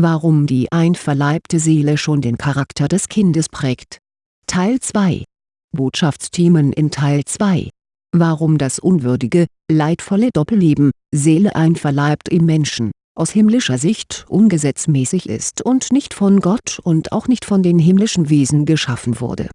Warum die einverleibte Seele schon den Charakter des Kindes prägt. Teil 2 Botschaftsthemen in Teil 2 Warum das unwürdige, leidvolle Doppelleben, Seele einverleibt im Menschen, aus himmlischer Sicht ungesetzmäßig ist und nicht von Gott und auch nicht von den himmlischen Wesen geschaffen wurde.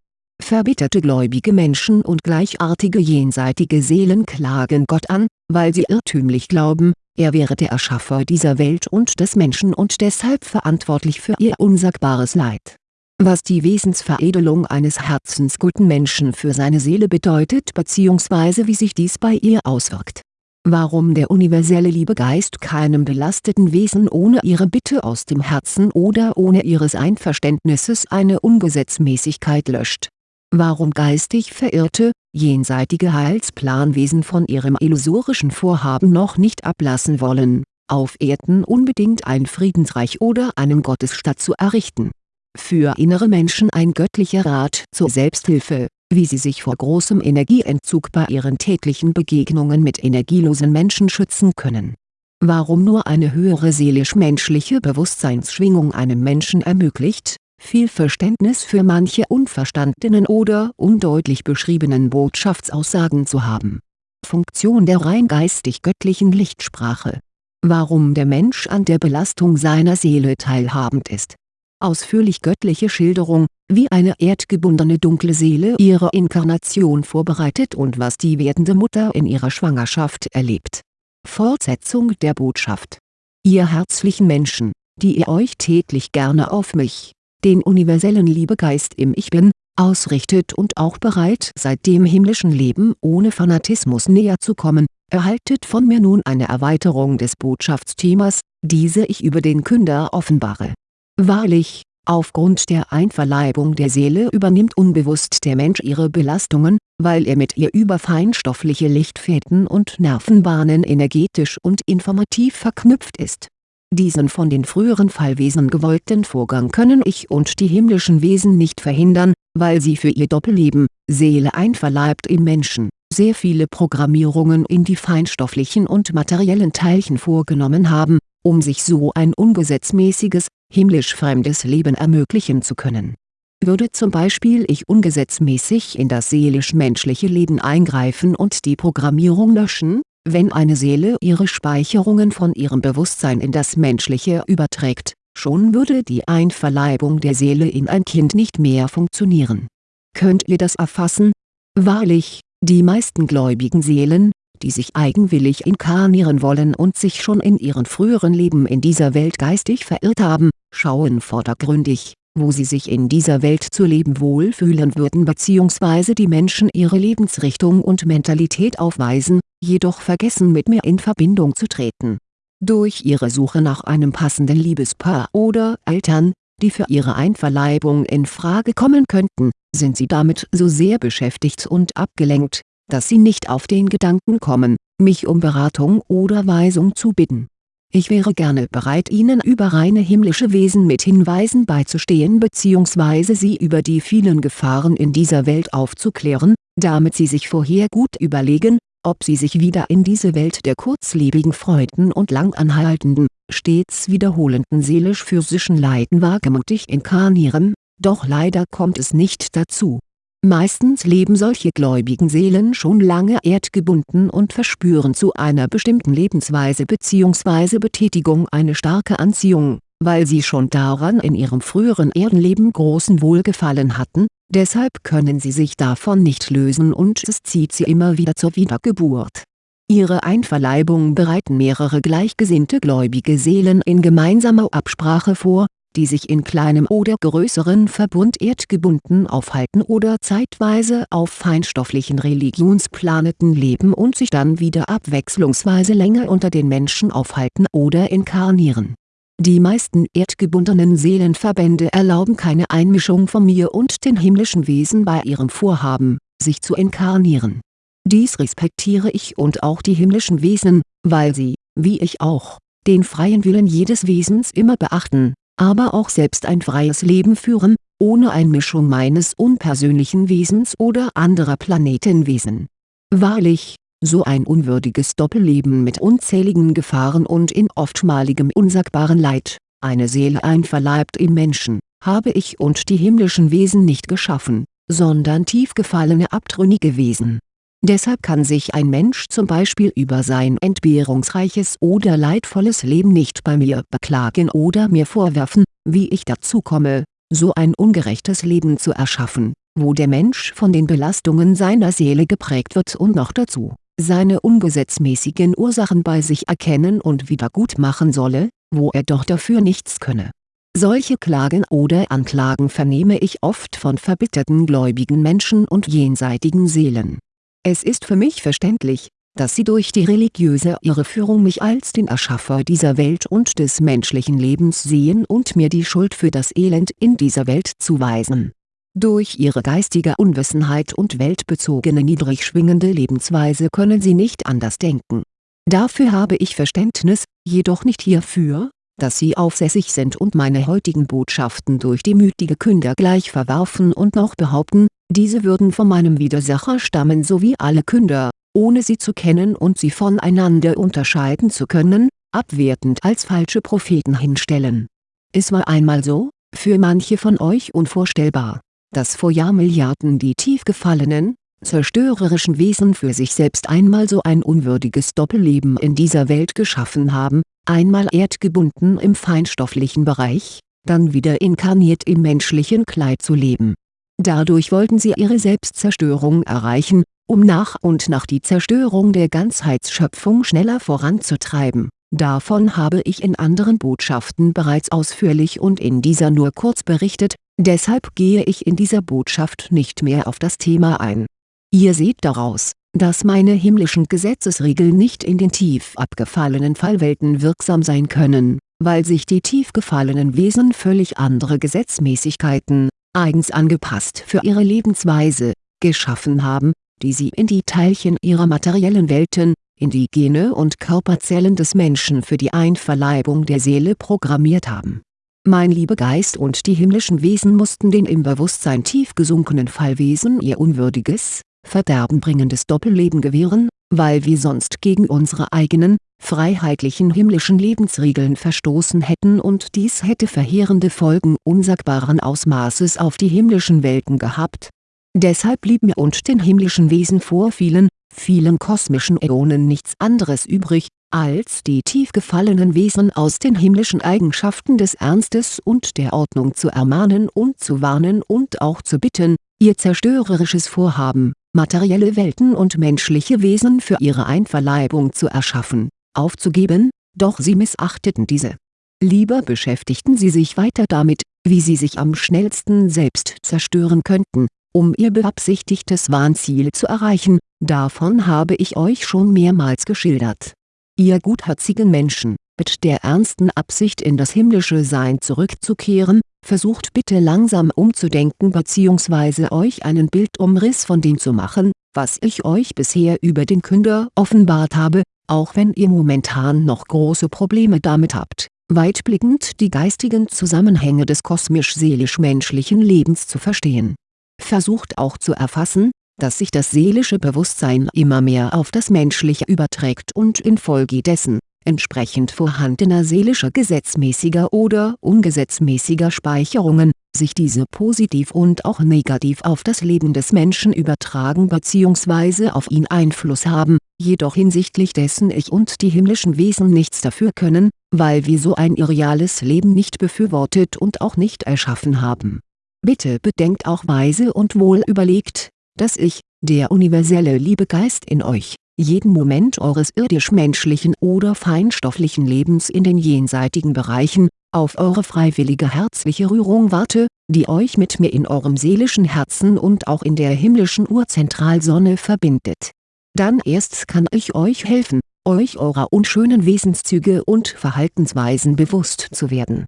Verbitterte gläubige Menschen und gleichartige jenseitige Seelen klagen Gott an, weil sie irrtümlich glauben, er wäre der Erschaffer dieser Welt und des Menschen und deshalb verantwortlich für ihr unsagbares Leid. Was die Wesensveredelung eines herzensguten Menschen für seine Seele bedeutet bzw. wie sich dies bei ihr auswirkt. Warum der universelle Liebegeist keinem belasteten Wesen ohne ihre Bitte aus dem Herzen oder ohne ihres Einverständnisses eine Ungesetzmäßigkeit löscht warum geistig verirrte, jenseitige Heilsplanwesen von ihrem illusorischen Vorhaben noch nicht ablassen wollen, auf Erden unbedingt ein Friedensreich oder einen Gottesstaat zu errichten. Für innere Menschen ein göttlicher Rat zur Selbsthilfe, wie sie sich vor großem Energieentzug bei ihren täglichen Begegnungen mit energielosen Menschen schützen können. Warum nur eine höhere seelisch-menschliche Bewusstseinsschwingung einem Menschen ermöglicht, viel Verständnis für manche unverstandenen oder undeutlich beschriebenen Botschaftsaussagen zu haben. Funktion der rein geistig-göttlichen Lichtsprache Warum der Mensch an der Belastung seiner Seele teilhabend ist. Ausführlich göttliche Schilderung, wie eine erdgebundene dunkle Seele ihre Inkarnation vorbereitet und was die werdende Mutter in ihrer Schwangerschaft erlebt. Fortsetzung der Botschaft Ihr herzlichen Menschen, die ihr euch täglich gerne auf mich, den universellen Liebegeist im Ich Bin, ausrichtet und auch bereit seid dem himmlischen Leben ohne Fanatismus näher zu kommen, erhaltet von mir nun eine Erweiterung des Botschaftsthemas, diese ich über den Künder offenbare. Wahrlich, aufgrund der Einverleibung der Seele übernimmt unbewusst der Mensch ihre Belastungen, weil er mit ihr über feinstoffliche Lichtfäden und Nervenbahnen energetisch und informativ verknüpft ist diesen von den früheren Fallwesen gewollten Vorgang können ich und die himmlischen Wesen nicht verhindern, weil sie für ihr Doppelleben, Seele einverleibt im Menschen, sehr viele Programmierungen in die feinstofflichen und materiellen Teilchen vorgenommen haben, um sich so ein ungesetzmäßiges, himmlisch fremdes Leben ermöglichen zu können. Würde zum Beispiel ich ungesetzmäßig in das seelisch-menschliche Leben eingreifen und die Programmierung löschen, wenn eine Seele ihre Speicherungen von ihrem Bewusstsein in das Menschliche überträgt, schon würde die Einverleibung der Seele in ein Kind nicht mehr funktionieren. Könnt ihr das erfassen? Wahrlich, die meisten gläubigen Seelen, die sich eigenwillig inkarnieren wollen und sich schon in ihren früheren Leben in dieser Welt geistig verirrt haben, schauen vordergründig, wo sie sich in dieser Welt zu leben wohlfühlen würden bzw. die Menschen ihre Lebensrichtung und Mentalität aufweisen, jedoch vergessen mit mir in Verbindung zu treten. Durch ihre Suche nach einem passenden Liebespaar oder Eltern, die für ihre Einverleibung in Frage kommen könnten, sind sie damit so sehr beschäftigt und abgelenkt, dass sie nicht auf den Gedanken kommen, mich um Beratung oder Weisung zu bitten ich wäre gerne bereit Ihnen über reine himmlische Wesen mit Hinweisen beizustehen bzw. Sie über die vielen Gefahren in dieser Welt aufzuklären, damit Sie sich vorher gut überlegen, ob Sie sich wieder in diese Welt der kurzlebigen Freuden und langanhaltenden, stets wiederholenden seelisch-physischen Leiden wagemutig inkarnieren, doch leider kommt es nicht dazu Meistens leben solche gläubigen Seelen schon lange erdgebunden und verspüren zu einer bestimmten Lebensweise bzw. Betätigung eine starke Anziehung, weil sie schon daran in ihrem früheren Erdenleben großen Wohlgefallen hatten, deshalb können sie sich davon nicht lösen und es zieht sie immer wieder zur Wiedergeburt. Ihre Einverleibung bereiten mehrere gleichgesinnte gläubige Seelen in gemeinsamer Absprache vor, die sich in kleinem oder größeren Verbund erdgebunden aufhalten oder zeitweise auf feinstofflichen Religionsplaneten leben und sich dann wieder abwechslungsweise länger unter den Menschen aufhalten oder inkarnieren. Die meisten erdgebundenen Seelenverbände erlauben keine Einmischung von mir und den himmlischen Wesen bei ihrem Vorhaben, sich zu inkarnieren. Dies respektiere ich und auch die himmlischen Wesen, weil sie, wie ich auch, den freien Willen jedes Wesens immer beachten aber auch selbst ein freies Leben führen, ohne Einmischung meines unpersönlichen Wesens oder anderer Planetenwesen. Wahrlich, so ein unwürdiges Doppelleben mit unzähligen Gefahren und in oftmaligem unsagbaren Leid, eine Seele einverleibt im Menschen, habe ich und die himmlischen Wesen nicht geschaffen, sondern tief gefallene abtrünnige Wesen. Deshalb kann sich ein Mensch zum Beispiel über sein entbehrungsreiches oder leidvolles Leben nicht bei mir beklagen oder mir vorwerfen, wie ich dazu komme, so ein ungerechtes Leben zu erschaffen, wo der Mensch von den Belastungen seiner Seele geprägt wird und noch dazu, seine ungesetzmäßigen Ursachen bei sich erkennen und wiedergutmachen solle, wo er doch dafür nichts könne. Solche Klagen oder Anklagen vernehme ich oft von verbitterten gläubigen Menschen und jenseitigen Seelen. Es ist für mich verständlich, dass sie durch die religiöse Irreführung mich als den Erschaffer dieser Welt und des menschlichen Lebens sehen und mir die Schuld für das Elend in dieser Welt zuweisen. Durch ihre geistige Unwissenheit und weltbezogene niedrig schwingende Lebensweise können sie nicht anders denken. Dafür habe ich Verständnis, jedoch nicht hierfür, dass sie aufsässig sind und meine heutigen Botschaften durch die mütige Künder gleich verwerfen und noch behaupten, diese würden von meinem Widersacher stammen sowie alle Künder, ohne sie zu kennen und sie voneinander unterscheiden zu können, abwertend als falsche Propheten hinstellen. Es war einmal so, für manche von euch unvorstellbar, dass vor Jahrmilliarden die tief gefallenen, zerstörerischen Wesen für sich selbst einmal so ein unwürdiges Doppelleben in dieser Welt geschaffen haben, einmal erdgebunden im feinstofflichen Bereich, dann wieder inkarniert im menschlichen Kleid zu leben. Dadurch wollten sie ihre Selbstzerstörung erreichen, um nach und nach die Zerstörung der Ganzheitsschöpfung schneller voranzutreiben. Davon habe ich in anderen Botschaften bereits ausführlich und in dieser nur kurz berichtet, deshalb gehe ich in dieser Botschaft nicht mehr auf das Thema ein. Ihr seht daraus, dass meine himmlischen Gesetzesregeln nicht in den tief abgefallenen Fallwelten wirksam sein können, weil sich die tief gefallenen Wesen völlig andere Gesetzmäßigkeiten, eigens angepasst für ihre Lebensweise, geschaffen haben, die sie in die Teilchen ihrer materiellen Welten, in die Gene und Körperzellen des Menschen für die Einverleibung der Seele programmiert haben. Mein lieber Geist und die himmlischen Wesen mussten den im Bewusstsein tief gesunkenen Fallwesen ihr unwürdiges, verderbenbringendes Doppelleben gewähren, weil wir sonst gegen unsere eigenen, freiheitlichen himmlischen Lebensregeln verstoßen hätten und dies hätte verheerende Folgen unsagbaren Ausmaßes auf die himmlischen Welten gehabt. Deshalb blieb mir und den himmlischen Wesen vor vielen, vielen kosmischen Äonen nichts anderes übrig, als die tief gefallenen Wesen aus den himmlischen Eigenschaften des Ernstes und der Ordnung zu ermahnen und zu warnen und auch zu bitten, ihr zerstörerisches Vorhaben, materielle Welten und menschliche Wesen für ihre Einverleibung zu erschaffen, aufzugeben, doch sie missachteten diese. Lieber beschäftigten sie sich weiter damit, wie sie sich am schnellsten selbst zerstören könnten, um ihr beabsichtigtes Wahnziel zu erreichen, davon habe ich euch schon mehrmals geschildert. Ihr gutherzigen Menschen, mit der ernsten Absicht in das himmlische Sein zurückzukehren, versucht bitte langsam umzudenken bzw. euch einen Bildumriss von dem zu machen, was ich euch bisher über den Künder offenbart habe, auch wenn ihr momentan noch große Probleme damit habt, weitblickend die geistigen Zusammenhänge des kosmisch-seelisch-menschlichen Lebens zu verstehen versucht auch zu erfassen, dass sich das seelische Bewusstsein immer mehr auf das menschliche überträgt und infolgedessen, entsprechend vorhandener seelischer gesetzmäßiger oder ungesetzmäßiger Speicherungen, sich diese positiv und auch negativ auf das Leben des Menschen übertragen bzw. auf ihn Einfluss haben, jedoch hinsichtlich dessen ich und die himmlischen Wesen nichts dafür können, weil wir so ein irreales Leben nicht befürwortet und auch nicht erschaffen haben Bitte bedenkt auch weise und wohl überlegt, dass ich, der universelle Liebegeist in euch, jeden Moment eures irdisch-menschlichen oder feinstofflichen Lebens in den jenseitigen Bereichen, auf eure freiwillige herzliche Rührung warte, die euch mit mir in eurem seelischen Herzen und auch in der himmlischen Urzentralsonne verbindet. Dann erst kann ich euch helfen, euch eurer unschönen Wesenszüge und Verhaltensweisen bewusst zu werden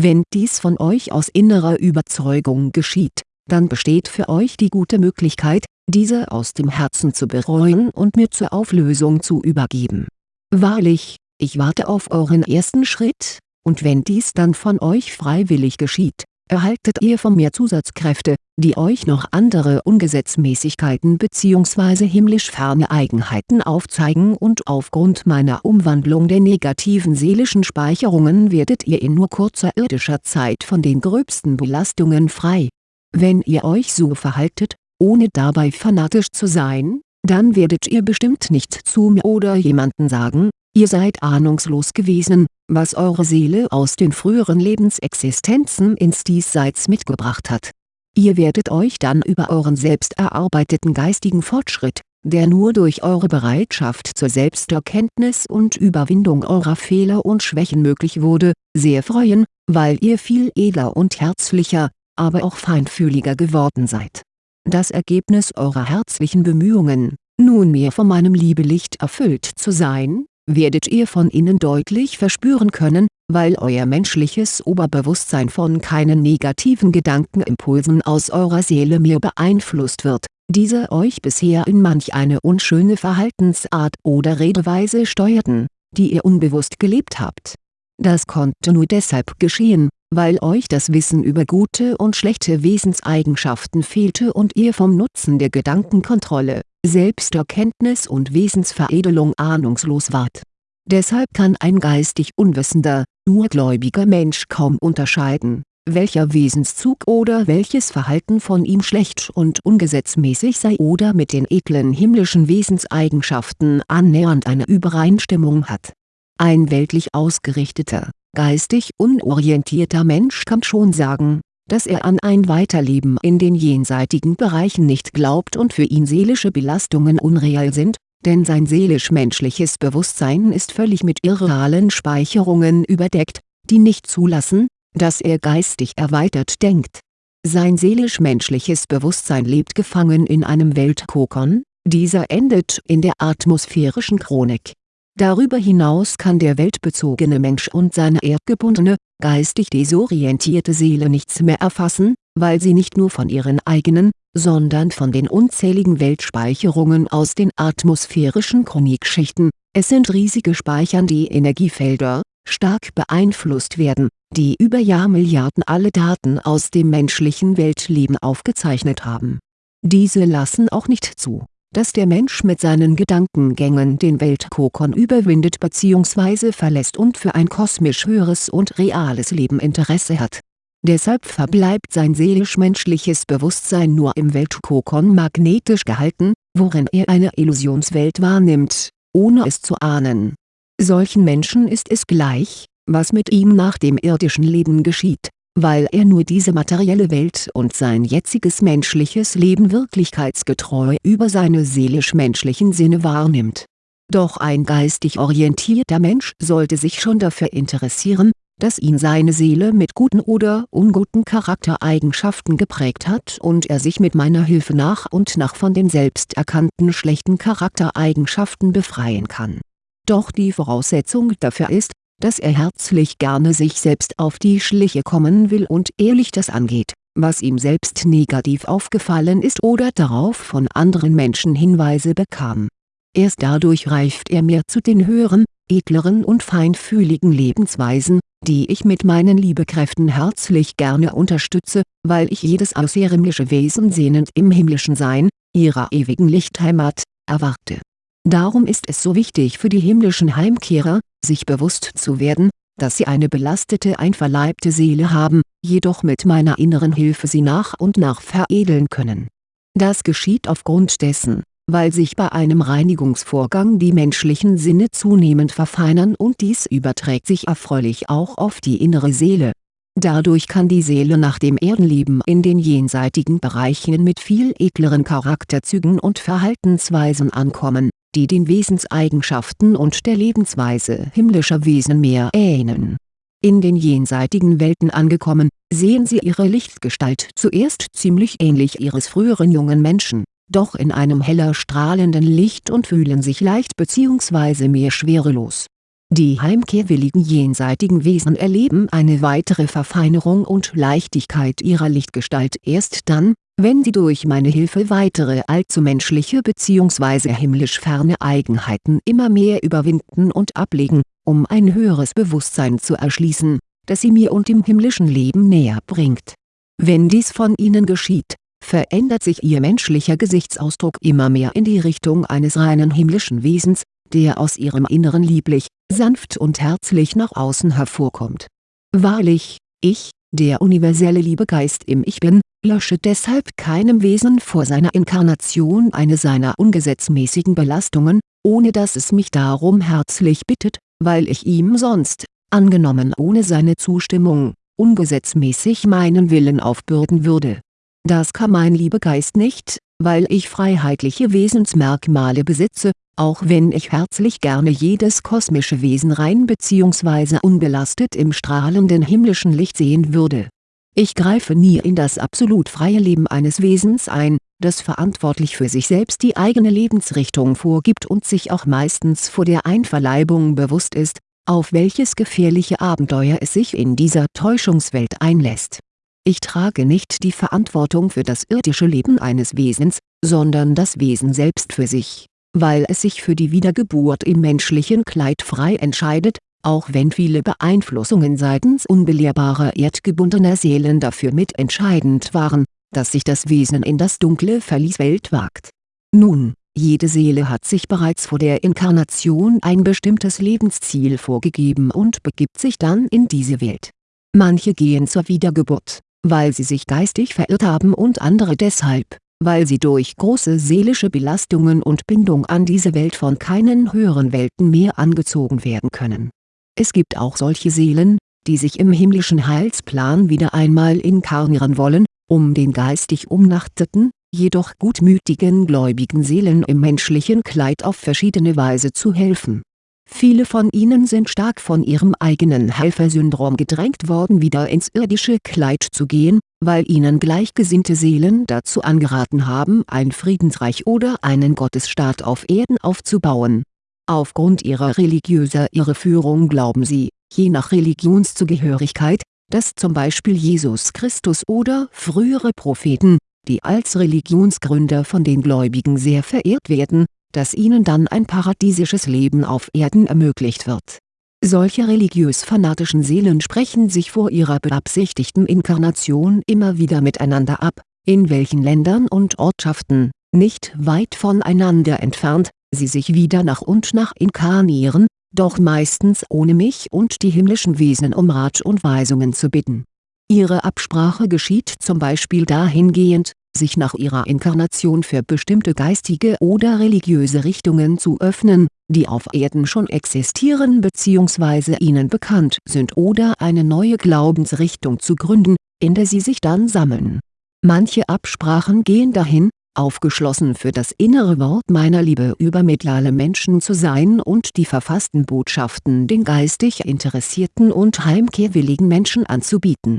wenn dies von euch aus innerer Überzeugung geschieht, dann besteht für euch die gute Möglichkeit, diese aus dem Herzen zu bereuen und mir zur Auflösung zu übergeben. Wahrlich, ich warte auf euren ersten Schritt, und wenn dies dann von euch freiwillig geschieht, erhaltet ihr von mir Zusatzkräfte, die euch noch andere Ungesetzmäßigkeiten bzw. himmlisch ferne Eigenheiten aufzeigen und aufgrund meiner Umwandlung der negativen seelischen Speicherungen werdet ihr in nur kurzer irdischer Zeit von den gröbsten Belastungen frei. Wenn ihr euch so verhaltet, ohne dabei fanatisch zu sein, dann werdet ihr bestimmt nicht zu mir oder jemanden sagen, ihr seid ahnungslos gewesen, was eure Seele aus den früheren Lebensexistenzen ins Diesseits mitgebracht hat. Ihr werdet euch dann über euren selbst erarbeiteten geistigen Fortschritt, der nur durch eure Bereitschaft zur Selbsterkenntnis und Überwindung eurer Fehler und Schwächen möglich wurde, sehr freuen, weil ihr viel edler und herzlicher, aber auch feinfühliger geworden seid das Ergebnis eurer herzlichen Bemühungen, nunmehr von meinem Liebelicht erfüllt zu sein, werdet ihr von innen deutlich verspüren können, weil euer menschliches Oberbewusstsein von keinen negativen Gedankenimpulsen aus eurer Seele mehr beeinflusst wird, diese euch bisher in manch eine unschöne Verhaltensart oder Redeweise steuerten, die ihr unbewusst gelebt habt. Das konnte nur deshalb geschehen, weil euch das Wissen über gute und schlechte Wesenseigenschaften fehlte und ihr vom Nutzen der Gedankenkontrolle, Selbsterkenntnis und Wesensveredelung ahnungslos wart. Deshalb kann ein geistig unwissender, nur gläubiger Mensch kaum unterscheiden, welcher Wesenszug oder welches Verhalten von ihm schlecht und ungesetzmäßig sei oder mit den edlen himmlischen Wesenseigenschaften annähernd eine Übereinstimmung hat. Ein weltlich ausgerichteter, geistig unorientierter Mensch kann schon sagen, dass er an ein Weiterleben in den jenseitigen Bereichen nicht glaubt und für ihn seelische Belastungen unreal sind, denn sein seelisch-menschliches Bewusstsein ist völlig mit irrealen Speicherungen überdeckt, die nicht zulassen, dass er geistig erweitert denkt. Sein seelisch-menschliches Bewusstsein lebt gefangen in einem Weltkokon, dieser endet in der atmosphärischen Chronik Darüber hinaus kann der weltbezogene Mensch und seine erdgebundene, geistig desorientierte Seele nichts mehr erfassen, weil sie nicht nur von ihren eigenen, sondern von den unzähligen Weltspeicherungen aus den atmosphärischen Chronikschichten, es sind riesige speichernde Energiefelder, stark beeinflusst werden, die über Jahrmilliarden alle Daten aus dem menschlichen Weltleben aufgezeichnet haben. Diese lassen auch nicht zu dass der Mensch mit seinen Gedankengängen den Weltkokon überwindet bzw. verlässt und für ein kosmisch höheres und reales Leben Interesse hat. Deshalb verbleibt sein seelisch-menschliches Bewusstsein nur im Weltkokon magnetisch gehalten, worin er eine Illusionswelt wahrnimmt, ohne es zu ahnen. Solchen Menschen ist es gleich, was mit ihm nach dem irdischen Leben geschieht weil er nur diese materielle Welt und sein jetziges menschliches Leben wirklichkeitsgetreu über seine seelisch-menschlichen Sinne wahrnimmt. Doch ein geistig orientierter Mensch sollte sich schon dafür interessieren, dass ihn seine Seele mit guten oder unguten Charaktereigenschaften geprägt hat und er sich mit meiner Hilfe nach und nach von den selbst erkannten schlechten Charaktereigenschaften befreien kann. Doch die Voraussetzung dafür ist, dass er herzlich gerne sich selbst auf die Schliche kommen will und ehrlich das angeht, was ihm selbst negativ aufgefallen ist oder darauf von anderen Menschen Hinweise bekam. Erst dadurch reift er mehr zu den höheren, edleren und feinfühligen Lebensweisen, die ich mit meinen Liebekräften herzlich gerne unterstütze, weil ich jedes außerhimmlische Wesen sehnend im himmlischen Sein, ihrer ewigen Lichtheimat, erwarte Darum ist es so wichtig für die himmlischen Heimkehrer, sich bewusst zu werden, dass sie eine belastete einverleibte Seele haben, jedoch mit meiner inneren Hilfe sie nach und nach veredeln können. Das geschieht aufgrund dessen, weil sich bei einem Reinigungsvorgang die menschlichen Sinne zunehmend verfeinern und dies überträgt sich erfreulich auch auf die innere Seele. Dadurch kann die Seele nach dem Erdenleben in den jenseitigen Bereichen mit viel edleren Charakterzügen und Verhaltensweisen ankommen die den Wesenseigenschaften und der Lebensweise himmlischer Wesen mehr ähneln. In den jenseitigen Welten angekommen, sehen sie ihre Lichtgestalt zuerst ziemlich ähnlich ihres früheren jungen Menschen, doch in einem heller strahlenden Licht und fühlen sich leicht bzw. mehr schwerelos. Die heimkehrwilligen jenseitigen Wesen erleben eine weitere Verfeinerung und Leichtigkeit ihrer Lichtgestalt erst dann, wenn sie durch meine Hilfe weitere allzu menschliche bzw. himmlisch ferne Eigenheiten immer mehr überwinden und ablegen, um ein höheres Bewusstsein zu erschließen, das sie mir und dem himmlischen Leben näher bringt Wenn dies von ihnen geschieht, verändert sich ihr menschlicher Gesichtsausdruck immer mehr in die Richtung eines reinen himmlischen Wesens, der aus ihrem Inneren lieblich, sanft und herzlich nach außen hervorkommt. Wahrlich, ich, der universelle Liebegeist im Ich Bin, lösche deshalb keinem Wesen vor seiner Inkarnation eine seiner ungesetzmäßigen Belastungen, ohne dass es mich darum herzlich bittet, weil ich ihm sonst, angenommen ohne seine Zustimmung, ungesetzmäßig meinen Willen aufbürden würde. Das kann mein Liebegeist nicht, weil ich freiheitliche Wesensmerkmale besitze, auch wenn ich herzlich gerne jedes kosmische Wesen rein bzw. unbelastet im strahlenden himmlischen Licht sehen würde. Ich greife nie in das absolut freie Leben eines Wesens ein, das verantwortlich für sich selbst die eigene Lebensrichtung vorgibt und sich auch meistens vor der Einverleibung bewusst ist, auf welches gefährliche Abenteuer es sich in dieser Täuschungswelt einlässt. Ich trage nicht die Verantwortung für das irdische Leben eines Wesens, sondern das Wesen selbst für sich weil es sich für die Wiedergeburt im menschlichen Kleid frei entscheidet, auch wenn viele Beeinflussungen seitens unbelehrbarer erdgebundener Seelen dafür mitentscheidend waren, dass sich das Wesen in das dunkle Verlieswelt wagt. Nun, jede Seele hat sich bereits vor der Inkarnation ein bestimmtes Lebensziel vorgegeben und begibt sich dann in diese Welt. Manche gehen zur Wiedergeburt, weil sie sich geistig verirrt haben und andere deshalb, weil sie durch große seelische Belastungen und Bindung an diese Welt von keinen höheren Welten mehr angezogen werden können. Es gibt auch solche Seelen, die sich im himmlischen Heilsplan wieder einmal inkarnieren wollen, um den geistig umnachteten, jedoch gutmütigen gläubigen Seelen im menschlichen Kleid auf verschiedene Weise zu helfen Viele von ihnen sind stark von ihrem eigenen Helfersyndrom gedrängt worden wieder ins irdische Kleid zu gehen, weil ihnen gleichgesinnte Seelen dazu angeraten haben ein Friedensreich oder einen Gottesstaat auf Erden aufzubauen. Aufgrund ihrer religiöser Irreführung glauben sie, je nach Religionszugehörigkeit, dass zum Beispiel Jesus Christus oder frühere Propheten, die als Religionsgründer von den Gläubigen sehr verehrt werden, dass ihnen dann ein paradiesisches Leben auf Erden ermöglicht wird. Solche religiös-fanatischen Seelen sprechen sich vor ihrer beabsichtigten Inkarnation immer wieder miteinander ab, in welchen Ländern und Ortschaften, nicht weit voneinander entfernt, sie sich wieder nach und nach inkarnieren, doch meistens ohne mich und die himmlischen Wesen um Rat und Weisungen zu bitten. Ihre Absprache geschieht zum Beispiel dahingehend, sich nach ihrer Inkarnation für bestimmte geistige oder religiöse Richtungen zu öffnen, die auf Erden schon existieren bzw. ihnen bekannt sind oder eine neue Glaubensrichtung zu gründen, in der sie sich dann sammeln. Manche Absprachen gehen dahin, aufgeschlossen für das innere Wort meiner Liebe über mediale Menschen zu sein und die verfassten Botschaften den geistig interessierten und heimkehrwilligen Menschen anzubieten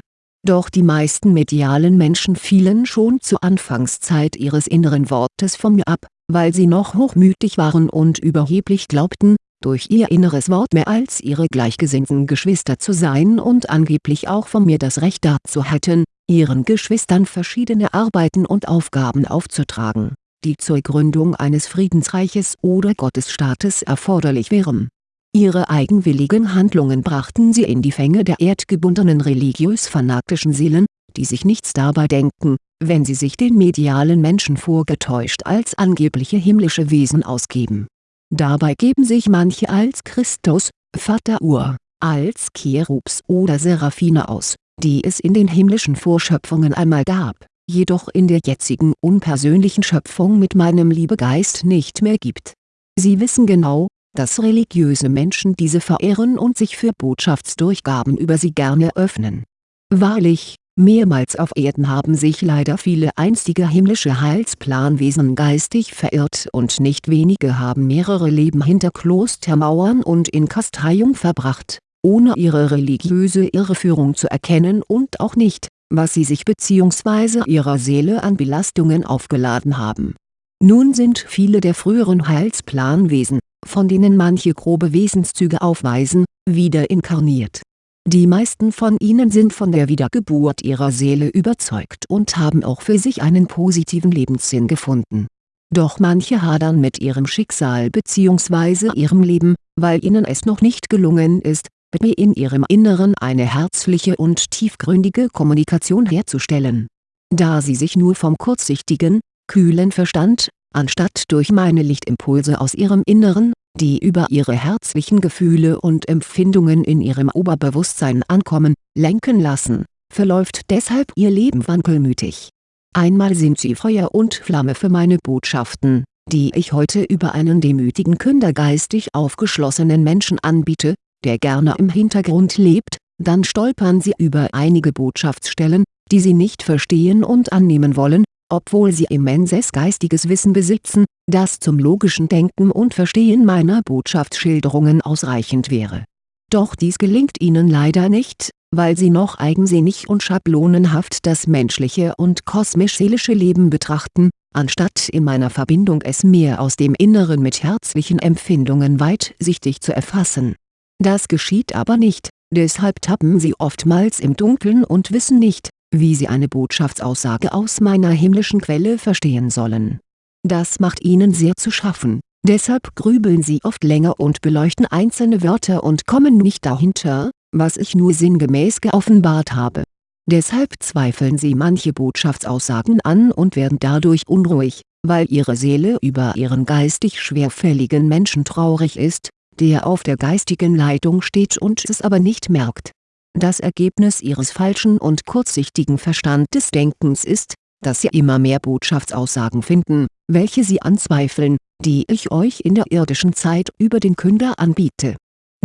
doch die meisten medialen Menschen fielen schon zur Anfangszeit ihres inneren Wortes von mir ab, weil sie noch hochmütig waren und überheblich glaubten, durch ihr inneres Wort mehr als ihre gleichgesinnten Geschwister zu sein und angeblich auch von mir das Recht dazu hätten, ihren Geschwistern verschiedene Arbeiten und Aufgaben aufzutragen, die zur Gründung eines Friedensreiches oder Gottesstaates erforderlich wären Ihre eigenwilligen Handlungen brachten sie in die Fänge der erdgebundenen religiös-fanatischen Seelen, die sich nichts dabei denken, wenn sie sich den medialen Menschen vorgetäuscht als angebliche himmlische Wesen ausgeben. Dabei geben sich manche als Christus, Vater Ur, als Cherubs oder Seraphine aus, die es in den himmlischen Vorschöpfungen einmal gab, jedoch in der jetzigen unpersönlichen Schöpfung mit meinem Liebegeist nicht mehr gibt. Sie wissen genau, dass religiöse Menschen diese verehren und sich für Botschaftsdurchgaben über sie gerne öffnen. Wahrlich, mehrmals auf Erden haben sich leider viele einstige himmlische Heilsplanwesen geistig verirrt und nicht wenige haben mehrere Leben hinter Klostermauern und in Kasteiung verbracht, ohne ihre religiöse Irreführung zu erkennen und auch nicht, was sie sich bzw. ihrer Seele an Belastungen aufgeladen haben. Nun sind viele der früheren Heilsplanwesen, von denen manche grobe Wesenszüge aufweisen, wieder inkarniert. Die meisten von ihnen sind von der Wiedergeburt ihrer Seele überzeugt und haben auch für sich einen positiven Lebenssinn gefunden. Doch manche hadern mit ihrem Schicksal bzw. ihrem Leben, weil ihnen es noch nicht gelungen ist, mit mir in ihrem Inneren eine herzliche und tiefgründige Kommunikation herzustellen. Da sie sich nur vom kurzsichtigen, kühlen Verstand, anstatt durch meine Lichtimpulse aus ihrem Inneren, die über ihre herzlichen Gefühle und Empfindungen in ihrem Oberbewusstsein ankommen, lenken lassen, verläuft deshalb ihr Leben wankelmütig. Einmal sind sie Feuer und Flamme für meine Botschaften, die ich heute über einen demütigen Künder geistig aufgeschlossenen Menschen anbiete, der gerne im Hintergrund lebt, dann stolpern sie über einige Botschaftsstellen, die sie nicht verstehen und annehmen wollen, obwohl sie immenses geistiges Wissen besitzen, das zum logischen Denken und Verstehen meiner Botschaftsschilderungen ausreichend wäre. Doch dies gelingt ihnen leider nicht, weil sie noch eigensinnig und schablonenhaft das menschliche und kosmisch-seelische Leben betrachten, anstatt in meiner Verbindung es mehr aus dem Inneren mit herzlichen Empfindungen weitsichtig zu erfassen. Das geschieht aber nicht, deshalb tappen sie oftmals im Dunkeln und wissen nicht, wie sie eine Botschaftsaussage aus meiner himmlischen Quelle verstehen sollen. Das macht ihnen sehr zu schaffen, deshalb grübeln sie oft länger und beleuchten einzelne Wörter und kommen nicht dahinter, was ich nur sinngemäß geoffenbart habe. Deshalb zweifeln sie manche Botschaftsaussagen an und werden dadurch unruhig, weil ihre Seele über ihren geistig schwerfälligen Menschen traurig ist, der auf der geistigen Leitung steht und es aber nicht merkt das Ergebnis ihres falschen und kurzsichtigen Verstandesdenkens ist, dass sie immer mehr Botschaftsaussagen finden, welche sie anzweifeln, die ich euch in der irdischen Zeit über den Künder anbiete.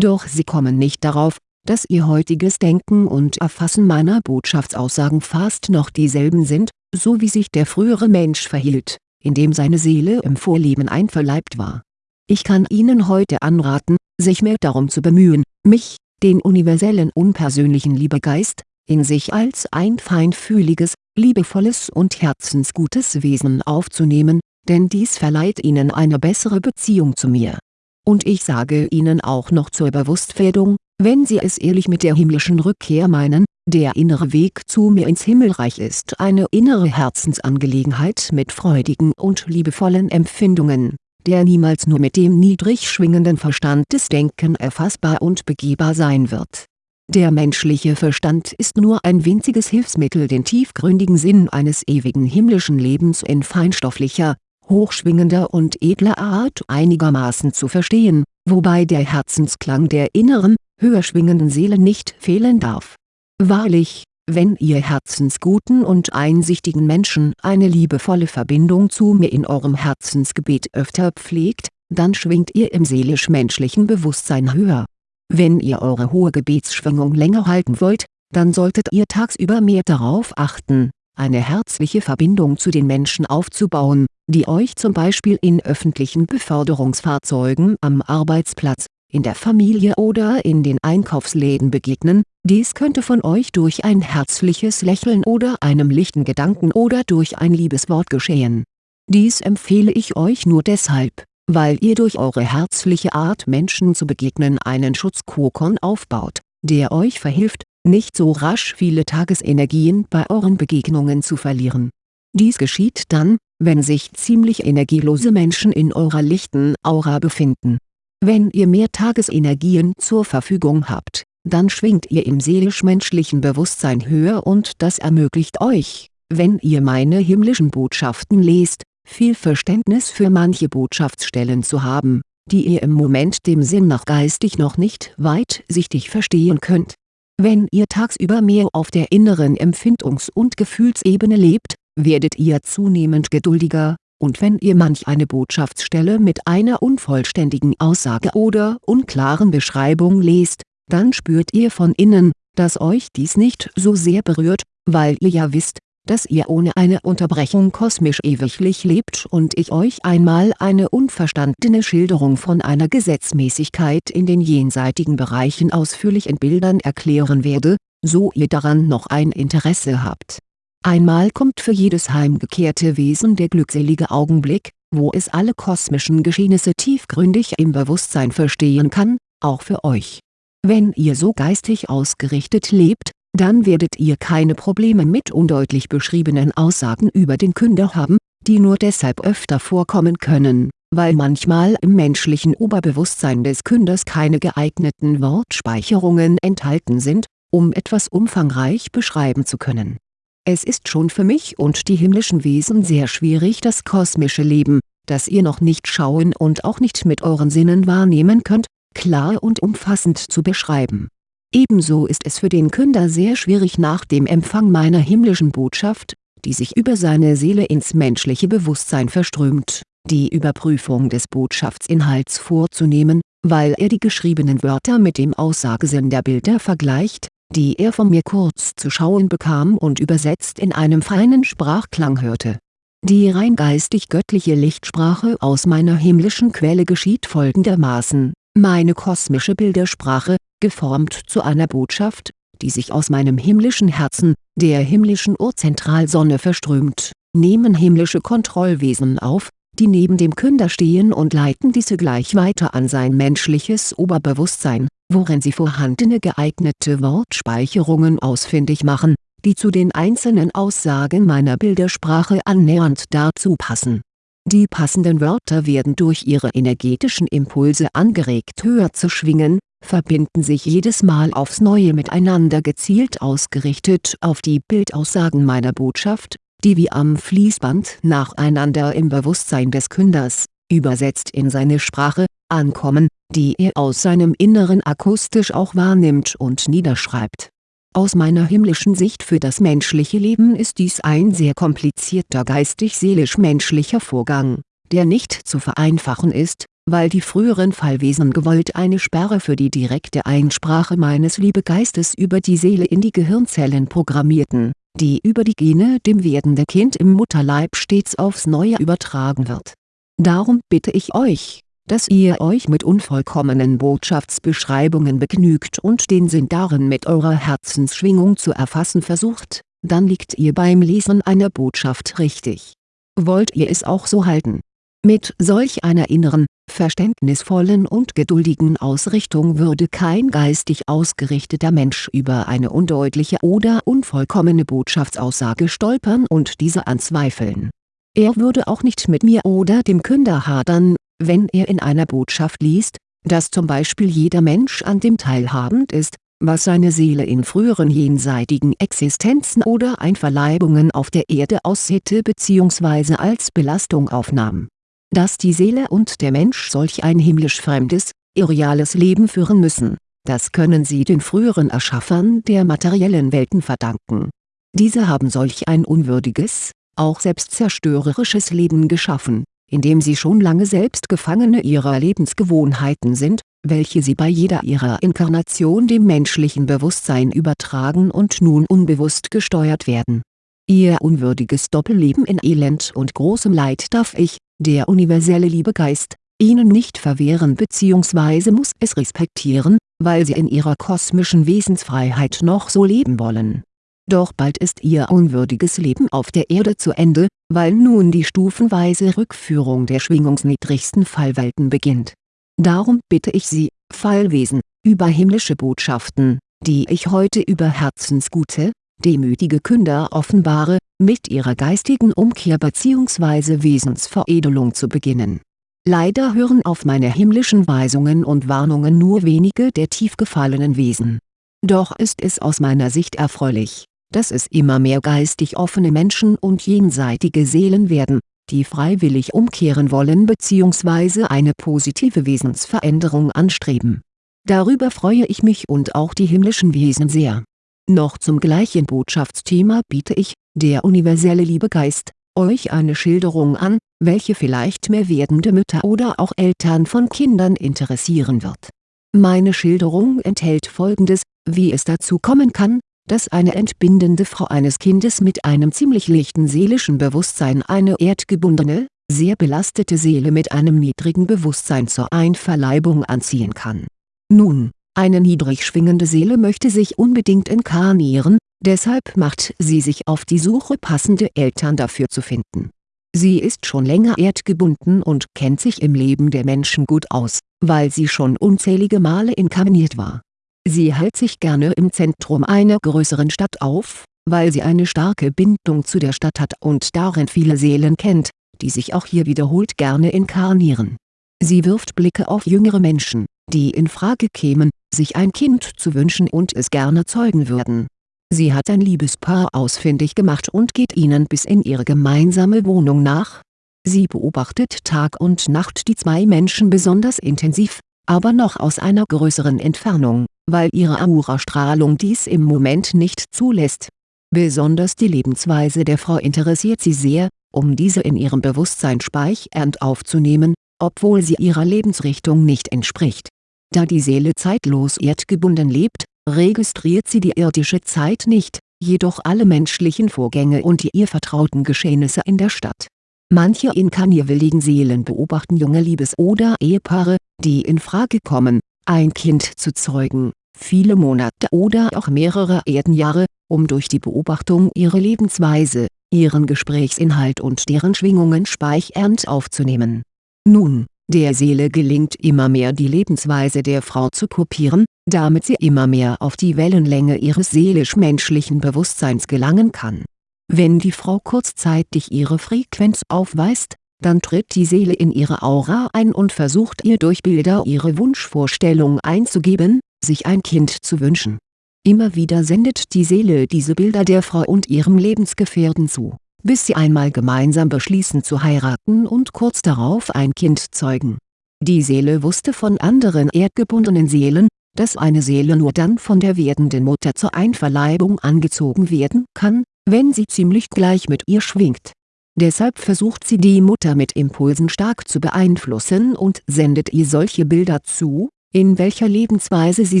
Doch sie kommen nicht darauf, dass ihr heutiges Denken und Erfassen meiner Botschaftsaussagen fast noch dieselben sind, so wie sich der frühere Mensch verhielt, indem seine Seele im Vorleben einverleibt war. Ich kann Ihnen heute anraten, sich mehr darum zu bemühen, mich, den universellen unpersönlichen Liebegeist, in sich als ein feinfühliges, liebevolles und herzensgutes Wesen aufzunehmen, denn dies verleiht ihnen eine bessere Beziehung zu mir. Und ich sage ihnen auch noch zur Bewusstwerdung, wenn sie es ehrlich mit der himmlischen Rückkehr meinen, der innere Weg zu mir ins Himmelreich ist eine innere Herzensangelegenheit mit freudigen und liebevollen Empfindungen der niemals nur mit dem niedrig schwingenden Verstand des Denken erfassbar und begehbar sein wird. Der menschliche Verstand ist nur ein winziges Hilfsmittel den tiefgründigen Sinn eines ewigen himmlischen Lebens in feinstofflicher, hochschwingender und edler Art einigermaßen zu verstehen, wobei der Herzensklang der inneren, höher schwingenden Seele nicht fehlen darf. Wahrlich, wenn ihr herzensguten und einsichtigen Menschen eine liebevolle Verbindung zu mir in eurem Herzensgebet öfter pflegt, dann schwingt ihr im seelisch-menschlichen Bewusstsein höher. Wenn ihr eure hohe Gebetsschwingung länger halten wollt, dann solltet ihr tagsüber mehr darauf achten, eine herzliche Verbindung zu den Menschen aufzubauen, die euch zum Beispiel in öffentlichen Beförderungsfahrzeugen am Arbeitsplatz, in der Familie oder in den Einkaufsläden begegnen, dies könnte von euch durch ein herzliches Lächeln oder einem lichten Gedanken oder durch ein Liebeswort geschehen. Dies empfehle ich euch nur deshalb, weil ihr durch eure herzliche Art Menschen zu begegnen einen Schutzkokon aufbaut, der euch verhilft, nicht so rasch viele Tagesenergien bei euren Begegnungen zu verlieren. Dies geschieht dann, wenn sich ziemlich energielose Menschen in eurer lichten Aura befinden wenn ihr mehr Tagesenergien zur Verfügung habt, dann schwingt ihr im seelisch-menschlichen Bewusstsein höher und das ermöglicht euch, wenn ihr meine himmlischen Botschaften lest, viel Verständnis für manche Botschaftsstellen zu haben, die ihr im Moment dem Sinn nach geistig noch nicht weitsichtig verstehen könnt. Wenn ihr tagsüber mehr auf der inneren Empfindungs- und Gefühlsebene lebt, werdet ihr zunehmend geduldiger, und wenn ihr manch eine Botschaftsstelle mit einer unvollständigen Aussage oder unklaren Beschreibung lest, dann spürt ihr von innen, dass euch dies nicht so sehr berührt, weil ihr ja wisst, dass ihr ohne eine Unterbrechung kosmisch ewiglich lebt und ich euch einmal eine unverstandene Schilderung von einer Gesetzmäßigkeit in den jenseitigen Bereichen ausführlich in Bildern erklären werde, so ihr daran noch ein Interesse habt Einmal kommt für jedes heimgekehrte Wesen der glückselige Augenblick, wo es alle kosmischen Geschehnisse tiefgründig im Bewusstsein verstehen kann, auch für euch. Wenn ihr so geistig ausgerichtet lebt, dann werdet ihr keine Probleme mit undeutlich beschriebenen Aussagen über den Künder haben, die nur deshalb öfter vorkommen können, weil manchmal im menschlichen Oberbewusstsein des Künders keine geeigneten Wortspeicherungen enthalten sind, um etwas umfangreich beschreiben zu können. Es ist schon für mich und die himmlischen Wesen sehr schwierig das kosmische Leben, das ihr noch nicht schauen und auch nicht mit euren Sinnen wahrnehmen könnt, klar und umfassend zu beschreiben. Ebenso ist es für den Künder sehr schwierig nach dem Empfang meiner himmlischen Botschaft, die sich über seine Seele ins menschliche Bewusstsein verströmt, die Überprüfung des Botschaftsinhalts vorzunehmen, weil er die geschriebenen Wörter mit dem Aussagesinn der Bilder vergleicht, die er von mir kurz zu schauen bekam und übersetzt in einem feinen Sprachklang hörte. Die rein geistig-göttliche Lichtsprache aus meiner himmlischen Quelle geschieht folgendermaßen, meine kosmische Bildersprache, geformt zu einer Botschaft, die sich aus meinem himmlischen Herzen, der himmlischen Urzentralsonne verströmt, nehmen himmlische Kontrollwesen auf, die neben dem Künder stehen und leiten diese gleich weiter an sein menschliches Oberbewusstsein, worin sie vorhandene geeignete Wortspeicherungen ausfindig machen, die zu den einzelnen Aussagen meiner Bildersprache annähernd dazu passen. Die passenden Wörter werden durch ihre energetischen Impulse angeregt höher zu schwingen, verbinden sich jedes Mal aufs Neue miteinander gezielt ausgerichtet auf die Bildaussagen meiner Botschaft, die wie am Fließband nacheinander im Bewusstsein des Künders, übersetzt in seine Sprache, ankommen, die er aus seinem Inneren akustisch auch wahrnimmt und niederschreibt. Aus meiner himmlischen Sicht für das menschliche Leben ist dies ein sehr komplizierter geistig-seelisch-menschlicher Vorgang, der nicht zu vereinfachen ist, weil die früheren Fallwesen gewollt eine Sperre für die direkte Einsprache meines Liebegeistes über die Seele in die Gehirnzellen programmierten, die über die Gene dem werdenden Kind im Mutterleib stets aufs Neue übertragen wird. Darum bitte ich euch, dass ihr euch mit unvollkommenen Botschaftsbeschreibungen begnügt und den Sinn darin mit eurer Herzensschwingung zu erfassen versucht, dann liegt ihr beim Lesen einer Botschaft richtig. Wollt ihr es auch so halten? Mit solch einer inneren, verständnisvollen und geduldigen Ausrichtung würde kein geistig ausgerichteter Mensch über eine undeutliche oder unvollkommene Botschaftsaussage stolpern und diese anzweifeln. Er würde auch nicht mit mir oder dem Künder hadern, wenn er in einer Botschaft liest, dass zum Beispiel jeder Mensch an dem teilhabend ist, was seine Seele in früheren jenseitigen Existenzen oder Einverleibungen auf der Erde aushätte bzw. als Belastung aufnahm. Dass die Seele und der Mensch solch ein himmlisch fremdes, irreales Leben führen müssen, das können sie den früheren Erschaffern der materiellen Welten verdanken. Diese haben solch ein unwürdiges, auch selbstzerstörerisches Leben geschaffen indem sie schon lange selbst Gefangene ihrer Lebensgewohnheiten sind, welche sie bei jeder ihrer Inkarnation dem menschlichen Bewusstsein übertragen und nun unbewusst gesteuert werden. Ihr unwürdiges Doppelleben in Elend und großem Leid darf ich, der universelle Liebegeist, ihnen nicht verwehren bzw. muss es respektieren, weil sie in ihrer kosmischen Wesensfreiheit noch so leben wollen doch bald ist ihr unwürdiges Leben auf der Erde zu Ende, weil nun die stufenweise Rückführung der schwingungsniedrigsten Fallwelten beginnt. Darum bitte ich Sie, Fallwesen, über himmlische Botschaften, die ich heute über herzensgute, demütige Künder offenbare, mit ihrer geistigen Umkehr bzw. Wesensveredelung zu beginnen. Leider hören auf meine himmlischen Weisungen und Warnungen nur wenige der tief gefallenen Wesen. Doch ist es aus meiner Sicht erfreulich, dass es immer mehr geistig offene Menschen und jenseitige Seelen werden, die freiwillig umkehren wollen bzw. eine positive Wesensveränderung anstreben. Darüber freue ich mich und auch die himmlischen Wesen sehr. Noch zum gleichen Botschaftsthema biete ich, der universelle Liebegeist, euch eine Schilderung an, welche vielleicht mehr werdende Mütter oder auch Eltern von Kindern interessieren wird. Meine Schilderung enthält folgendes, wie es dazu kommen kann, dass eine entbindende Frau eines Kindes mit einem ziemlich lichten seelischen Bewusstsein eine erdgebundene, sehr belastete Seele mit einem niedrigen Bewusstsein zur Einverleibung anziehen kann. Nun, eine niedrig schwingende Seele möchte sich unbedingt inkarnieren, deshalb macht sie sich auf die Suche passende Eltern dafür zu finden. Sie ist schon länger erdgebunden und kennt sich im Leben der Menschen gut aus, weil sie schon unzählige Male inkarniert war Sie hält sich gerne im Zentrum einer größeren Stadt auf, weil sie eine starke Bindung zu der Stadt hat und darin viele Seelen kennt, die sich auch hier wiederholt gerne inkarnieren. Sie wirft Blicke auf jüngere Menschen, die in Frage kämen, sich ein Kind zu wünschen und es gerne zeugen würden. Sie hat ein Liebespaar ausfindig gemacht und geht ihnen bis in ihre gemeinsame Wohnung nach. Sie beobachtet Tag und Nacht die zwei Menschen besonders intensiv, aber noch aus einer größeren Entfernung, weil ihre Aura-Strahlung dies im Moment nicht zulässt. Besonders die Lebensweise der Frau interessiert sie sehr, um diese in ihrem Bewusstsein speichernd aufzunehmen, obwohl sie ihrer Lebensrichtung nicht entspricht. Da die Seele zeitlos erdgebunden lebt, registriert sie die irdische Zeit nicht, jedoch alle menschlichen Vorgänge und die ihr vertrauten Geschehnisse in der Stadt. Manche inkarnierwilligen Seelen beobachten junge Liebes- oder Ehepaare, die in Frage kommen, ein Kind zu zeugen, viele Monate oder auch mehrere Erdenjahre, um durch die Beobachtung ihre Lebensweise, ihren Gesprächsinhalt und deren Schwingungen speichernd aufzunehmen. Nun, der Seele gelingt immer mehr die Lebensweise der Frau zu kopieren, damit sie immer mehr auf die Wellenlänge ihres seelisch-menschlichen Bewusstseins gelangen kann. Wenn die Frau kurzzeitig ihre Frequenz aufweist, dann tritt die Seele in ihre Aura ein und versucht ihr durch Bilder ihre Wunschvorstellung einzugeben, sich ein Kind zu wünschen. Immer wieder sendet die Seele diese Bilder der Frau und ihrem Lebensgefährten zu, bis sie einmal gemeinsam beschließen zu heiraten und kurz darauf ein Kind zeugen. Die Seele wusste von anderen erdgebundenen Seelen, dass eine Seele nur dann von der werdenden Mutter zur Einverleibung angezogen werden kann, wenn sie ziemlich gleich mit ihr schwingt. Deshalb versucht sie die Mutter mit Impulsen stark zu beeinflussen und sendet ihr solche Bilder zu, in welcher Lebensweise sie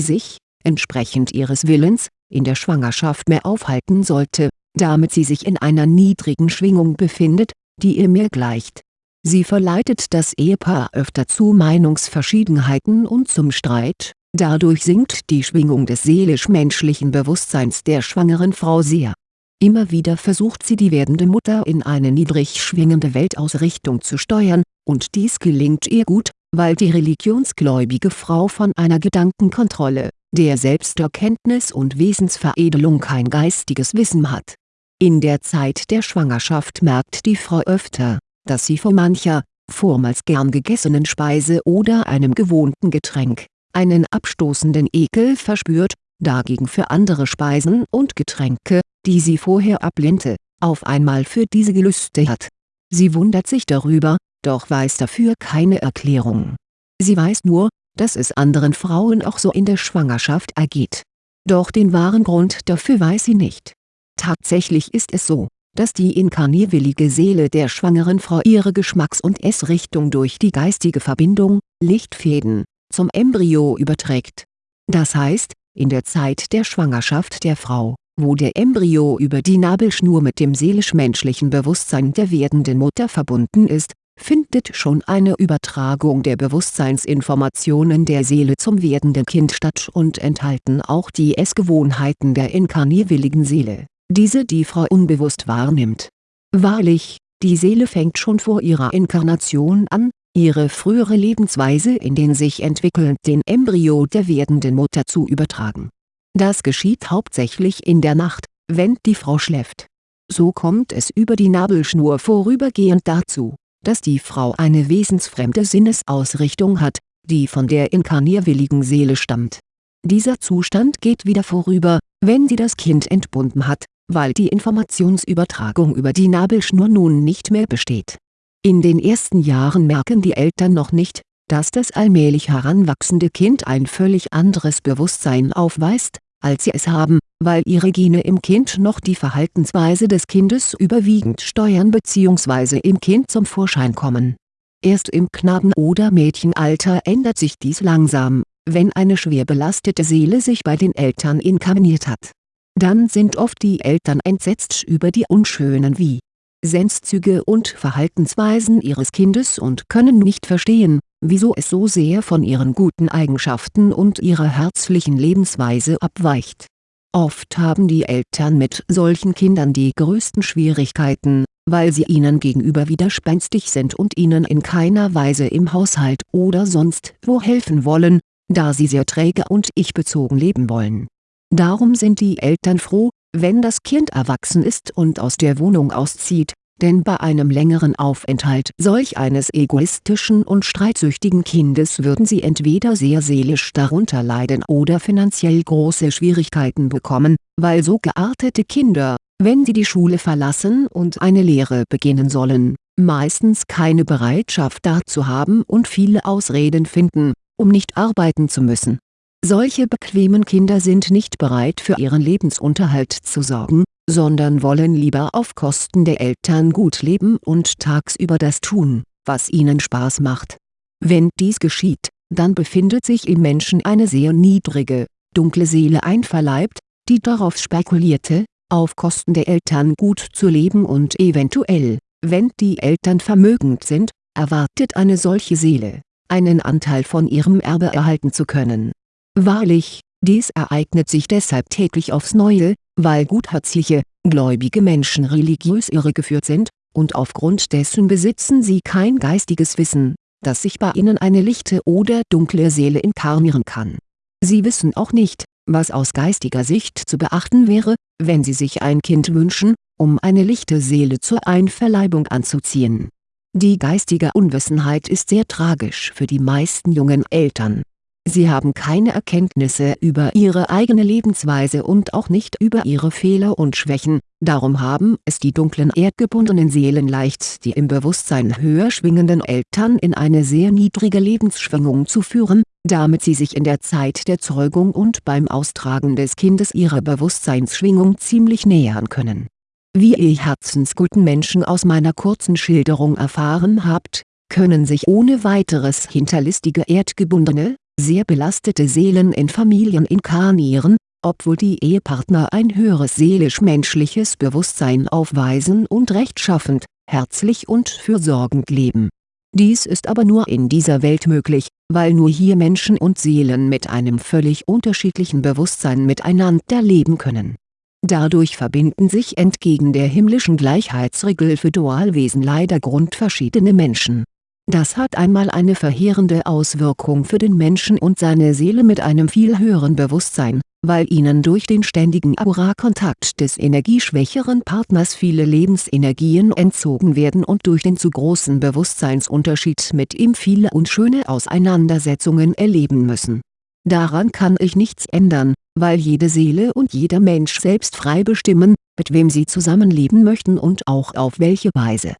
sich, entsprechend ihres Willens, in der Schwangerschaft mehr aufhalten sollte, damit sie sich in einer niedrigen Schwingung befindet, die ihr mehr gleicht. Sie verleitet das Ehepaar öfter zu Meinungsverschiedenheiten und zum Streit, dadurch sinkt die Schwingung des seelisch-menschlichen Bewusstseins der schwangeren Frau sehr. Immer wieder versucht sie die werdende Mutter in eine niedrig schwingende Weltausrichtung zu steuern, und dies gelingt ihr gut, weil die religionsgläubige Frau von einer Gedankenkontrolle, der Selbsterkenntnis und Wesensveredelung kein geistiges Wissen hat. In der Zeit der Schwangerschaft merkt die Frau öfter, dass sie vor mancher, vormals gern gegessenen Speise oder einem gewohnten Getränk, einen abstoßenden Ekel verspürt, dagegen für andere Speisen und Getränke, die sie vorher ablehnte, auf einmal für diese Gelüste hat. Sie wundert sich darüber, doch weiß dafür keine Erklärung. Sie weiß nur, dass es anderen Frauen auch so in der Schwangerschaft ergeht. Doch den wahren Grund dafür weiß sie nicht. Tatsächlich ist es so, dass die inkarnierwillige Seele der schwangeren Frau ihre Geschmacks- und Essrichtung durch die geistige Verbindung, Lichtfäden, zum Embryo überträgt. Das heißt, in der Zeit der Schwangerschaft der Frau, wo der Embryo über die Nabelschnur mit dem seelisch-menschlichen Bewusstsein der werdenden Mutter verbunden ist, findet schon eine Übertragung der Bewusstseinsinformationen der Seele zum werdenden Kind statt und enthalten auch die Essgewohnheiten der inkarnierwilligen Seele, diese die Frau unbewusst wahrnimmt. Wahrlich, die Seele fängt schon vor ihrer Inkarnation an, ihre frühere Lebensweise in den sich entwickelnden Embryo der werdenden Mutter zu übertragen. Das geschieht hauptsächlich in der Nacht, wenn die Frau schläft. So kommt es über die Nabelschnur vorübergehend dazu, dass die Frau eine wesensfremde Sinnesausrichtung hat, die von der inkarnierwilligen Seele stammt. Dieser Zustand geht wieder vorüber, wenn sie das Kind entbunden hat, weil die Informationsübertragung über die Nabelschnur nun nicht mehr besteht in den ersten Jahren merken die Eltern noch nicht, dass das allmählich heranwachsende Kind ein völlig anderes Bewusstsein aufweist, als sie es haben, weil ihre Gene im Kind noch die Verhaltensweise des Kindes überwiegend steuern bzw. im Kind zum Vorschein kommen. Erst im Knaben- oder Mädchenalter ändert sich dies langsam, wenn eine schwer belastete Seele sich bei den Eltern inkarniert hat. Dann sind oft die Eltern entsetzt über die unschönen wie Senszüge und Verhaltensweisen ihres Kindes und können nicht verstehen, wieso es so sehr von ihren guten Eigenschaften und ihrer herzlichen Lebensweise abweicht. Oft haben die Eltern mit solchen Kindern die größten Schwierigkeiten, weil sie ihnen gegenüber widerspenstig sind und ihnen in keiner Weise im Haushalt oder sonst wo helfen wollen, da sie sehr träge und ich-bezogen leben wollen. Darum sind die Eltern froh, wenn das Kind erwachsen ist und aus der Wohnung auszieht, denn bei einem längeren Aufenthalt solch eines egoistischen und streitsüchtigen Kindes würden sie entweder sehr seelisch darunter leiden oder finanziell große Schwierigkeiten bekommen, weil so geartete Kinder, wenn sie die Schule verlassen und eine Lehre beginnen sollen, meistens keine Bereitschaft dazu haben und viele Ausreden finden, um nicht arbeiten zu müssen. Solche bequemen Kinder sind nicht bereit für ihren Lebensunterhalt zu sorgen sondern wollen lieber auf Kosten der Eltern gut leben und tagsüber das tun, was ihnen Spaß macht. Wenn dies geschieht, dann befindet sich im Menschen eine sehr niedrige, dunkle Seele einverleibt, die darauf spekulierte, auf Kosten der Eltern gut zu leben und eventuell, wenn die Eltern vermögend sind, erwartet eine solche Seele, einen Anteil von ihrem Erbe erhalten zu können. Wahrlich, dies ereignet sich deshalb täglich aufs Neue, weil gutherzige, gläubige Menschen religiös irregeführt sind, und aufgrund dessen besitzen sie kein geistiges Wissen, dass sich bei ihnen eine lichte oder dunkle Seele inkarnieren kann. Sie wissen auch nicht, was aus geistiger Sicht zu beachten wäre, wenn sie sich ein Kind wünschen, um eine lichte Seele zur Einverleibung anzuziehen. Die geistige Unwissenheit ist sehr tragisch für die meisten jungen Eltern Sie haben keine Erkenntnisse über ihre eigene Lebensweise und auch nicht über ihre Fehler und Schwächen, darum haben es die dunklen erdgebundenen Seelen leicht die im Bewusstsein höher schwingenden Eltern in eine sehr niedrige Lebensschwingung zu führen, damit sie sich in der Zeit der Zeugung und beim Austragen des Kindes ihrer Bewusstseinsschwingung ziemlich nähern können. Wie ihr herzensguten Menschen aus meiner kurzen Schilderung erfahren habt, können sich ohne weiteres hinterlistige erdgebundene, sehr belastete Seelen in Familien inkarnieren, obwohl die Ehepartner ein höheres seelisch-menschliches Bewusstsein aufweisen und rechtschaffend, herzlich und fürsorgend leben. Dies ist aber nur in dieser Welt möglich, weil nur hier Menschen und Seelen mit einem völlig unterschiedlichen Bewusstsein miteinander leben können. Dadurch verbinden sich entgegen der himmlischen Gleichheitsregel für Dualwesen leider grundverschiedene Menschen das hat einmal eine verheerende Auswirkung für den Menschen und seine Seele mit einem viel höheren Bewusstsein, weil ihnen durch den ständigen Aura-Kontakt des energieschwächeren Partners viele Lebensenergien entzogen werden und durch den zu großen Bewusstseinsunterschied mit ihm viele unschöne Auseinandersetzungen erleben müssen. Daran kann ich nichts ändern, weil jede Seele und jeder Mensch selbst frei bestimmen, mit wem sie zusammenleben möchten und auch auf welche Weise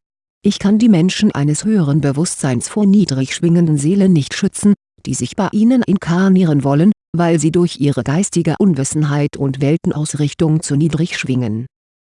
ich kann die Menschen eines höheren Bewusstseins vor niedrig schwingenden Seelen nicht schützen, die sich bei ihnen inkarnieren wollen, weil sie durch ihre geistige Unwissenheit und Weltenausrichtung zu niedrig schwingen.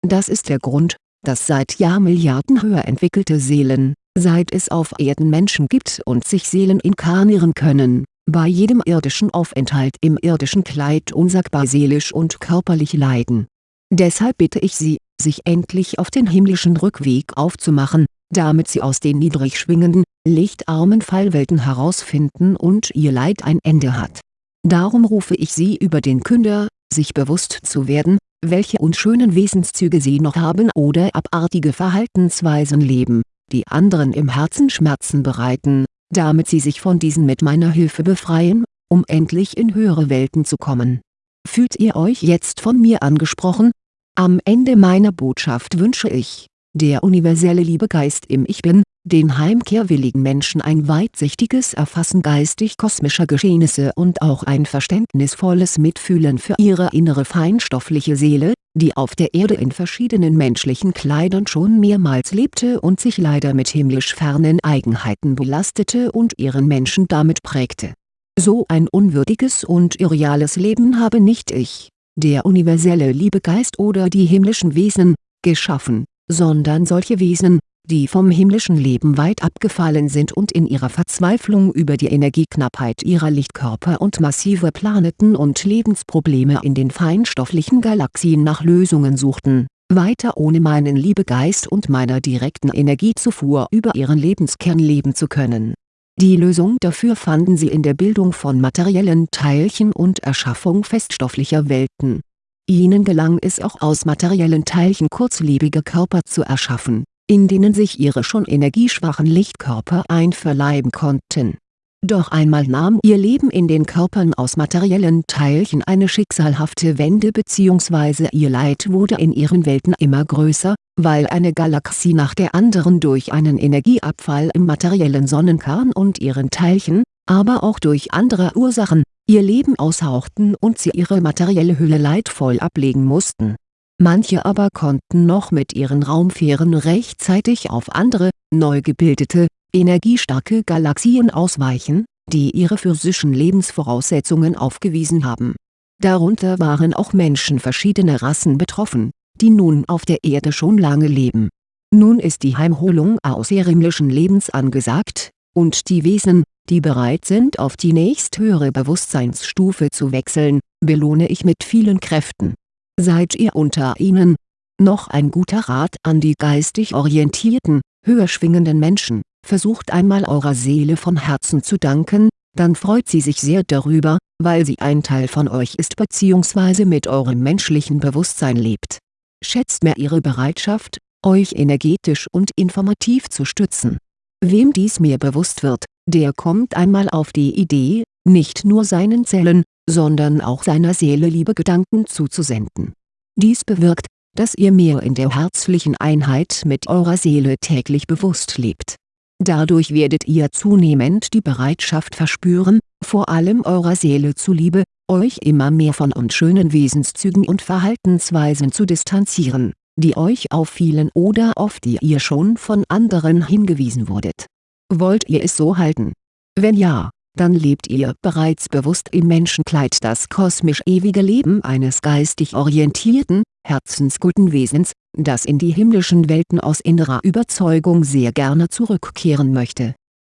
Das ist der Grund, dass seit Jahrmilliarden höher entwickelte Seelen, seit es auf Erden Menschen gibt und sich Seelen inkarnieren können, bei jedem irdischen Aufenthalt im irdischen Kleid unsagbar seelisch und körperlich leiden. Deshalb bitte ich Sie, sich endlich auf den himmlischen Rückweg aufzumachen, damit sie aus den niedrig schwingenden, lichtarmen Fallwelten herausfinden und ihr Leid ein Ende hat. Darum rufe ich sie über den Künder, sich bewusst zu werden, welche unschönen Wesenszüge sie noch haben oder abartige Verhaltensweisen leben, die anderen im Herzen Schmerzen bereiten, damit sie sich von diesen mit meiner Hilfe befreien, um endlich in höhere Welten zu kommen. Fühlt ihr euch jetzt von mir angesprochen? Am Ende meiner Botschaft wünsche ich, der universelle Liebegeist im Ich Bin, den heimkehrwilligen Menschen ein weitsichtiges Erfassen geistig-kosmischer Geschehnisse und auch ein verständnisvolles Mitfühlen für ihre innere feinstoffliche Seele, die auf der Erde in verschiedenen menschlichen Kleidern schon mehrmals lebte und sich leider mit himmlisch fernen Eigenheiten belastete und ihren Menschen damit prägte. So ein unwürdiges und irreales Leben habe nicht ich, der universelle Liebegeist oder die himmlischen Wesen, geschaffen sondern solche Wesen, die vom himmlischen Leben weit abgefallen sind und in ihrer Verzweiflung über die Energieknappheit ihrer Lichtkörper und massive Planeten und Lebensprobleme in den feinstofflichen Galaxien nach Lösungen suchten, weiter ohne meinen Liebegeist und meiner direkten Energiezufuhr über ihren Lebenskern leben zu können. Die Lösung dafür fanden sie in der Bildung von materiellen Teilchen und Erschaffung feststofflicher Welten Ihnen gelang es auch aus materiellen Teilchen kurzlebige Körper zu erschaffen, in denen sich ihre schon energieschwachen Lichtkörper einverleiben konnten. Doch einmal nahm ihr Leben in den Körpern aus materiellen Teilchen eine schicksalhafte Wende bzw. ihr Leid wurde in ihren Welten immer größer, weil eine Galaxie nach der anderen durch einen Energieabfall im materiellen Sonnenkern und ihren Teilchen, aber auch durch andere Ursachen, ihr Leben aushauchten und sie ihre materielle Hülle leidvoll ablegen mussten. Manche aber konnten noch mit ihren Raumfähren rechtzeitig auf andere, neu gebildete, energiestarke Galaxien ausweichen, die ihre physischen Lebensvoraussetzungen aufgewiesen haben. Darunter waren auch Menschen verschiedener Rassen betroffen, die nun auf der Erde schon lange leben. Nun ist die Heimholung außerirdischen Lebens angesagt, und die Wesen, die bereit sind auf die nächsthöhere Bewusstseinsstufe zu wechseln, belohne ich mit vielen Kräften. Seid ihr unter ihnen? Noch ein guter Rat an die geistig orientierten, höher schwingenden Menschen Versucht einmal eurer Seele von Herzen zu danken, dann freut sie sich sehr darüber, weil sie ein Teil von euch ist bzw. mit eurem menschlichen Bewusstsein lebt. Schätzt mehr ihre Bereitschaft, euch energetisch und informativ zu stützen. Wem dies mehr bewusst wird, der kommt einmal auf die Idee, nicht nur seinen Zellen, sondern auch seiner Seele liebe Gedanken zuzusenden. Dies bewirkt, dass ihr mehr in der herzlichen Einheit mit eurer Seele täglich bewusst lebt Dadurch werdet ihr zunehmend die Bereitschaft verspüren, vor allem eurer Seele zuliebe, euch immer mehr von unschönen Wesenszügen und Verhaltensweisen zu distanzieren, die euch auffielen oder auf die ihr schon von anderen hingewiesen wurdet. Wollt ihr es so halten? Wenn ja, dann lebt ihr bereits bewusst im Menschenkleid das kosmisch ewige Leben eines geistig orientierten, herzensguten Wesens, das in die himmlischen Welten aus innerer Überzeugung sehr gerne zurückkehren möchte